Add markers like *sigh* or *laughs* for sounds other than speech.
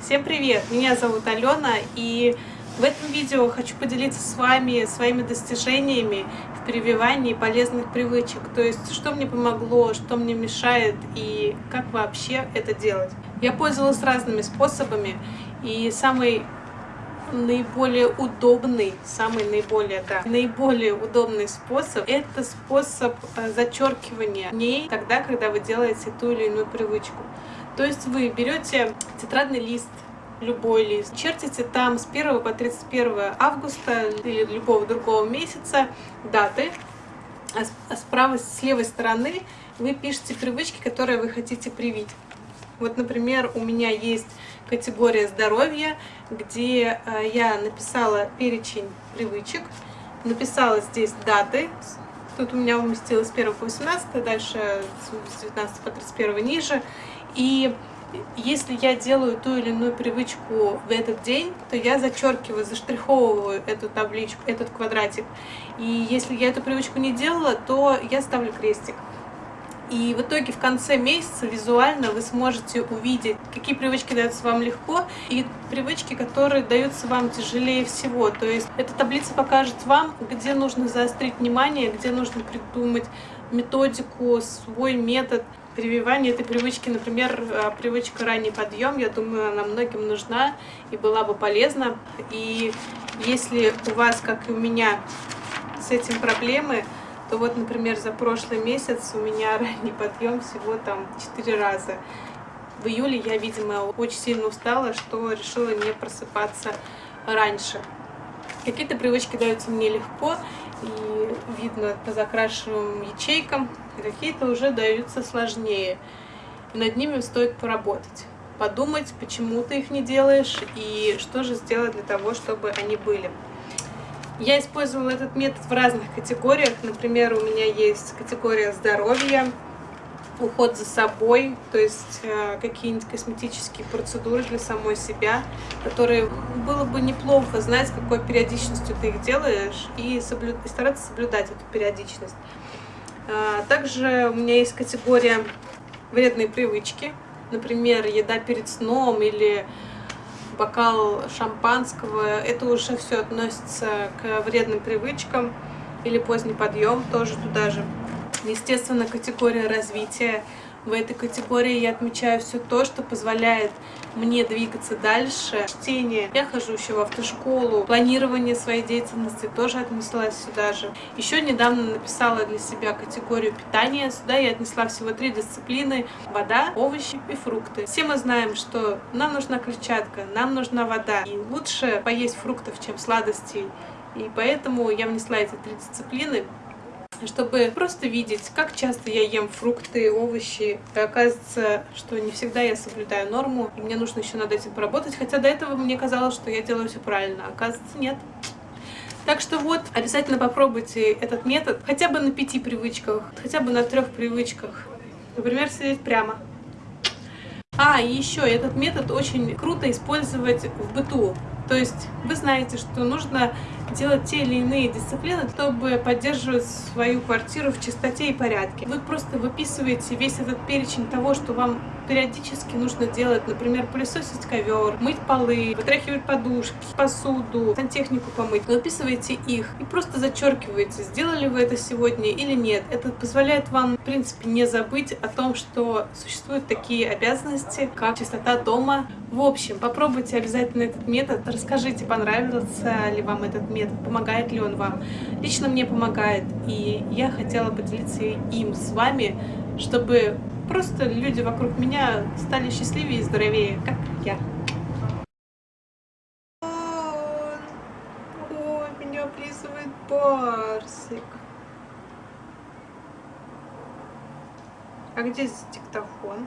Всем привет! Меня зовут Алена, и в этом видео хочу поделиться с вами своими достижениями в прививании полезных привычек. То есть, что мне помогло, что мне мешает и как вообще это делать. Я пользовалась разными способами, и самый наиболее удобный, самый наиболее, да, наиболее удобный способ – это способ э, зачеркивания дней тогда, когда вы делаете ту или иную привычку. То есть вы берете тетрадный лист, любой лист, чертите там с 1 по 31 августа или любого другого месяца даты, а, а справа, с левой стороны вы пишете привычки, которые вы хотите привить. Вот, например, у меня есть категория здоровья, где э, я написала перечень привычек, написала здесь даты, тут у меня уместилось с 1 по 18, дальше с 19 по 31 ниже, и если я делаю ту или иную привычку в этот день, то я зачеркиваю, заштриховываю эту табличку, этот квадратик. И если я эту привычку не делала, то я ставлю крестик. И в итоге в конце месяца визуально вы сможете увидеть, какие привычки даются вам легко и привычки, которые даются вам тяжелее всего. То есть эта таблица покажет вам, где нужно заострить внимание, где нужно придумать методику, свой метод прививания этой привычки. Например, э, привычка ранний подъем, я думаю, она многим нужна и была бы полезна. И если у вас, как и у меня, с этим проблемы, то вот, например, за прошлый месяц у меня *laughs* ранний подъем всего там 4 раза. В июле я, видимо, очень сильно устала, что решила не просыпаться раньше. Какие-то привычки даются мне легко, и видно по закрашенным ячейкам, какие-то уже даются сложнее. Над ними стоит поработать, подумать, почему ты их не делаешь, и что же сделать для того, чтобы они были. Я использовала этот метод в разных категориях. Например, у меня есть категория здоровья, уход за собой, то есть э, какие-нибудь косметические процедуры для самой себя, которые было бы неплохо знать, какой периодичностью ты их делаешь, и, соблю... и стараться соблюдать эту периодичность. А, также у меня есть категория вредные привычки, например, еда перед сном или бокал шампанского, это уже все относится к вредным привычкам, или поздний подъем тоже туда же. Естественно, категория развития в этой категории я отмечаю все то, что позволяет мне двигаться дальше. Чтение, я хожу еще в автошколу, планирование своей деятельности тоже отнеслась сюда же. Еще недавно написала для себя категорию питания. Сюда я отнесла всего три дисциплины. Вода, овощи и фрукты. Все мы знаем, что нам нужна клетчатка, нам нужна вода. И лучше поесть фруктов, чем сладостей. И поэтому я внесла эти три дисциплины чтобы просто видеть, как часто я ем фрукты, овощи. И оказывается, что не всегда я соблюдаю норму, и мне нужно еще над этим поработать, хотя до этого мне казалось, что я делаю все правильно, а оказывается, нет. Так что вот, обязательно попробуйте этот метод хотя бы на пяти привычках, хотя бы на трех привычках. Например, сидеть прямо. А, и еще этот метод очень круто использовать в быту. То есть вы знаете, что нужно делать те или иные дисциплины, чтобы поддерживать свою квартиру в чистоте и порядке. Вы просто выписываете весь этот перечень того, что вам периодически нужно делать, например, пылесосить ковер, мыть полы, вытряхивать подушки, посуду, сантехнику помыть. Выписываете их и просто зачеркиваете, сделали вы это сегодня или нет. Это позволяет вам, в принципе, не забыть о том, что существуют такие обязанности, как чистота дома. В общем, попробуйте обязательно этот метод, расскажите, понравился ли вам этот метод, помогает ли он вам. Лично мне помогает, и я хотела поделиться им с вами, чтобы Просто люди вокруг меня стали счастливее и здоровее, как я. Ой, меня облизывает барсик. А где здесь диктофон?